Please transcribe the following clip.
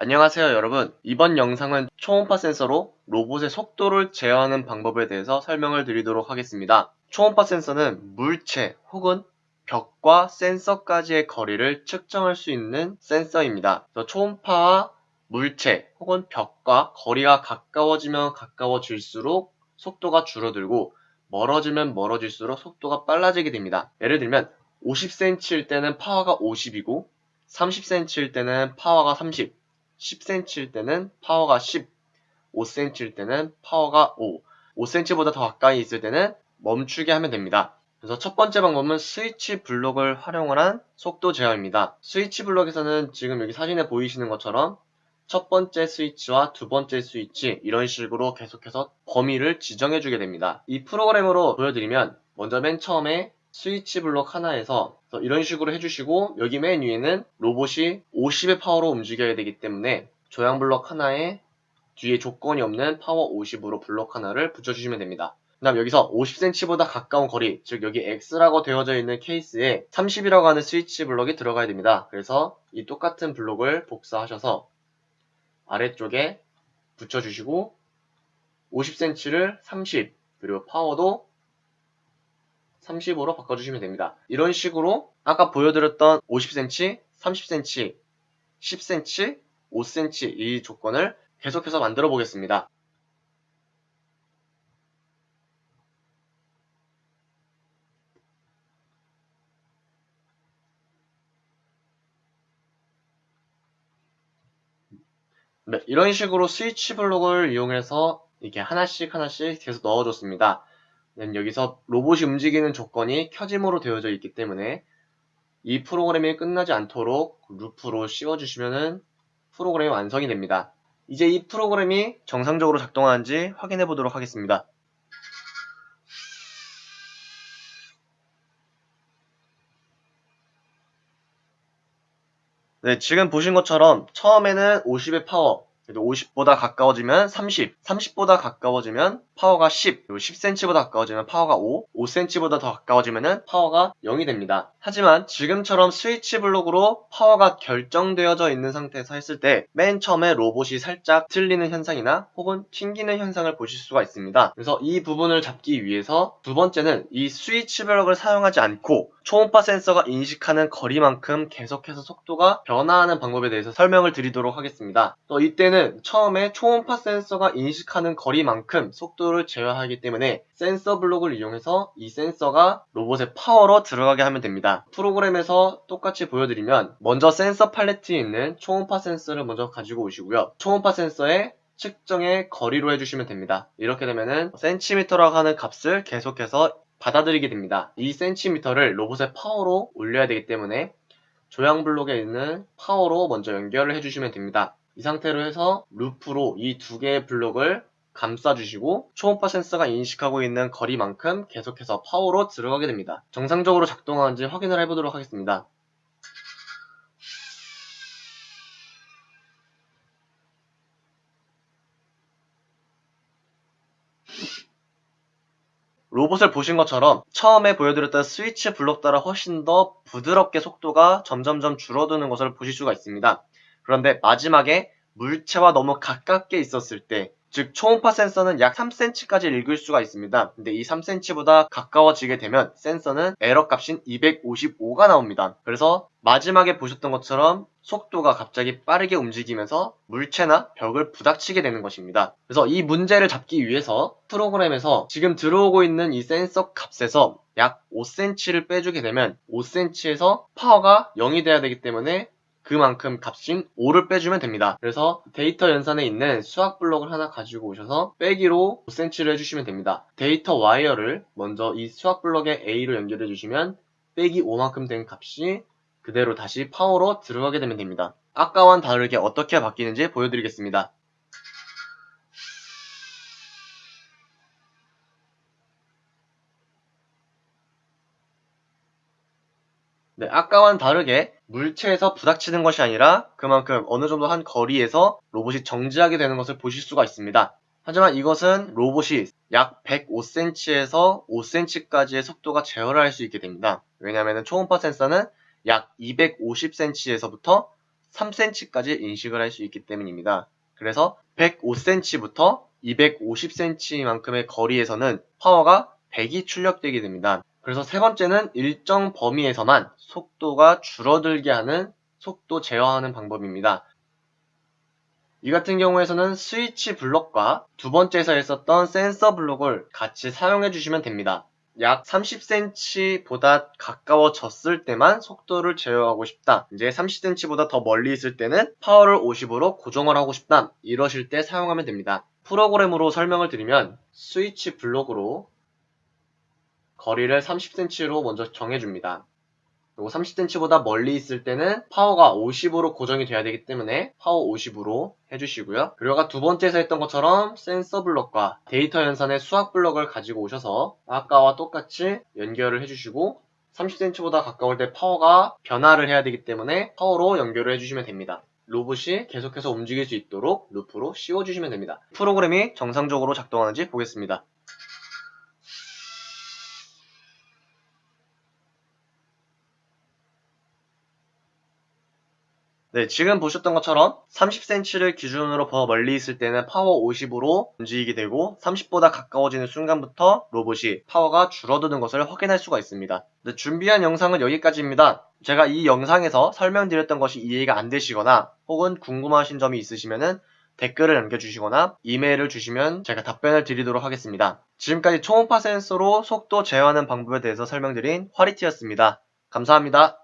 안녕하세요 여러분. 이번 영상은 초음파 센서로 로봇의 속도를 제어하는 방법에 대해서 설명을 드리도록 하겠습니다. 초음파 센서는 물체 혹은 벽과 센서까지의 거리를 측정할 수 있는 센서입니다. 초음파와 물체 혹은 벽과 거리가 가까워지면 가까워질수록 속도가 줄어들고 멀어지면 멀어질수록 속도가 빨라지게 됩니다. 예를 들면 50cm일 때는 파워가 50이고 30cm일 때는 파워가 30 10cm일 때는 파워가 10, 5cm일 때는 파워가 5, 5cm보다 더 가까이 있을 때는 멈추게 하면 됩니다. 그래서 첫 번째 방법은 스위치 블록을 활용을 한 속도 제어입니다. 스위치 블록에서는 지금 여기 사진에 보이시는 것처럼 첫 번째 스위치와 두 번째 스위치 이런 식으로 계속해서 범위를 지정해 주게 됩니다. 이 프로그램으로 보여드리면 먼저 맨 처음에 스위치 블록 하나에서 이런 식으로 해주시고 여기 맨 위에는 로봇이 50의 파워로 움직여야 되기 때문에 조향 블록 하나에 뒤에 조건이 없는 파워 50으로 블록 하나를 붙여주시면 됩니다. 그 다음 여기서 50cm보다 가까운 거리, 즉 여기 X라고 되어져 있는 케이스에 30이라고 하는 스위치 블록이 들어가야 됩니다. 그래서 이 똑같은 블록을 복사하셔서 아래쪽에 붙여주시고 50cm를 30, 그리고 파워도 30으로 바꿔주시면 됩니다. 이런 식으로 아까 보여드렸던 50cm, 30cm, 10cm, 5cm 이 조건을 계속해서 만들어 보겠습니다. 네, 이런 식으로 스위치 블록을 이용해서 이렇게 하나씩 하나씩 계속 넣어줬습니다. 여기서 로봇이 움직이는 조건이 켜짐으로 되어져 있기 때문에 이 프로그램이 끝나지 않도록 루프로 씌워주시면 프로그램이 완성이 됩니다. 이제 이 프로그램이 정상적으로 작동하는지 확인해 보도록 하겠습니다. 네, 지금 보신 것처럼 처음에는 50의 파워, 50보다 가까워지면 30, 30보다 가까워지면 파워가 10, 그리고 10cm보다 가까워지면 파워가 5, 5cm보다 더 가까워지면 파워가 0이 됩니다. 하지만 지금처럼 스위치 블록으로 파워가 결정되어져 있는 상태에서 했을 때 맨 처음에 로봇이 살짝 틀리는 현상이나 혹은 튕기는 현상을 보실 수가 있습니다. 그래서 이 부분을 잡기 위해서 두 번째는 이 스위치 블록을 사용하지 않고 초음파 센서가 인식하는 거리만큼 계속해서 속도가 변화하는 방법에 대해서 설명을 드리도록 하겠습니다. 또 이때는 처음에 초음파 센서가 인식하는 거리만큼 속도를 제어하기 때문에 센서 블록을 이용해서 이 센서가 로봇의 파워로 들어가게 하면 됩니다. 프로그램에서 똑같이 보여드리면 먼저 센서 팔레트에 있는 초음파 센서를 먼저 가지고 오시고요. 초음파 센서에 측정의 거리로 해주시면 됩니다. 이렇게 되면은 센티미터라고 하는 값을 계속해서 받아들이게 됩니다. 이 센티미터를 로봇의 파워로 올려야 되기 때문에 조향 블록에 있는 파워로 먼저 연결을 해주시면 됩니다. 이 상태로 해서 루프로 이 두 개의 블록을 감싸주시고 초음파 센서가 인식하고 있는 거리만큼 계속해서 파워로 들어가게 됩니다. 정상적으로 작동하는지 확인을 해보도록 하겠습니다. 로봇을 보신 것처럼 처음에 보여드렸던 스위치 블록 따라 훨씬 더 부드럽게 속도가 점점점 줄어드는 것을 보실 수가 있습니다. 그런데 마지막에 물체와 너무 가깝게 있었을 때, 즉 초음파 센서는 약 3cm까지 읽을 수가 있습니다. 근데 이 3cm보다 가까워지게 되면 센서는 에러 값인 255가 나옵니다. 그래서 마지막에 보셨던 것처럼 속도가 갑자기 빠르게 움직이면서 물체나 벽을 부닥치게 되는 것입니다. 그래서 이 문제를 잡기 위해서 프로그램에서 지금 들어오고 있는 이 센서 값에서 약 5cm를 빼주게 되면 5cm에서 파워가 0이 돼야 되기 때문에 그만큼 값인 5를 빼주면 됩니다. 그래서 데이터 연산에 있는 수학 블록을 하나 가지고 오셔서 빼기로 5cm를 해주시면 됩니다. 데이터 와이어를 먼저 이 수학 블록에 A로 연결해 주시면 빼기 5만큼 된 값이 그대로 다시 파워로 들어가게 되면 됩니다. 아까와는 다르게 어떻게 바뀌는지 보여드리겠습니다. 네, 아까와는 다르게 물체에서 부닥치는 것이 아니라 그만큼 어느 정도 한 거리에서 로봇이 정지하게 되는 것을 보실 수가 있습니다. 하지만 이것은 로봇이 약 105cm에서 5cm까지의 속도가 제어를 할수 있게 됩니다. 왜냐하면 초음파 센서는 약 250cm에서부터 3cm까지 인식을 할 수 있기 때문입니다. 그래서 105cm부터 250cm만큼의 거리에서는 파워가 100이 출력되게 됩니다. 그래서 세 번째는 일정 범위에서만 속도가 줄어들게 하는 속도 제어하는 방법입니다. 이 같은 경우에서는 스위치 블록과 두 번째에서 했었던 센서 블록을 같이 사용해 주시면 됩니다. 약 30cm보다 가까워졌을 때만 속도를 제어하고 싶다. 이제 30cm보다 더 멀리 있을 때는 파워를 50으로 고정을 하고 싶다. 이러실 때 사용하면 됩니다. 프로그램으로 설명을 드리면 스위치 블록으로 거리를 30cm로 먼저 정해줍니다. 그리고 30cm보다 멀리 있을 때는 파워가 50으로 고정이 돼야 되기 때문에 파워 50으로 해주시고요. 그리고 아까 두 번째에서 했던 것처럼 센서 블록과 데이터 연산의 수학 블록을 가지고 오셔서 아까와 똑같이 연결을 해주시고 30cm보다 가까울 때 파워가 변화를 해야 되기 때문에 파워로 연결을 해주시면 됩니다. 로봇이 계속해서 움직일 수 있도록 루프로 씌워주시면 됩니다. 프로그램이 정상적으로 작동하는지 보겠습니다. 네, 지금 보셨던 것처럼 30cm를 기준으로 더 멀리 있을 때는 파워 50으로 움직이게 되고 30보다 가까워지는 순간부터 로봇이 파워가 줄어드는 것을 확인할 수가 있습니다. 네, 준비한 영상은 여기까지입니다. 제가 이 영상에서 설명드렸던 것이 이해가 안 되시거나 혹은 궁금하신 점이 있으시면 댓글을 남겨주시거나 이메일을 주시면 제가 답변을 드리도록 하겠습니다. 지금까지 초음파 센서로 속도 제어하는 방법에 대해서 설명드린 화리티였습니다. 감사합니다.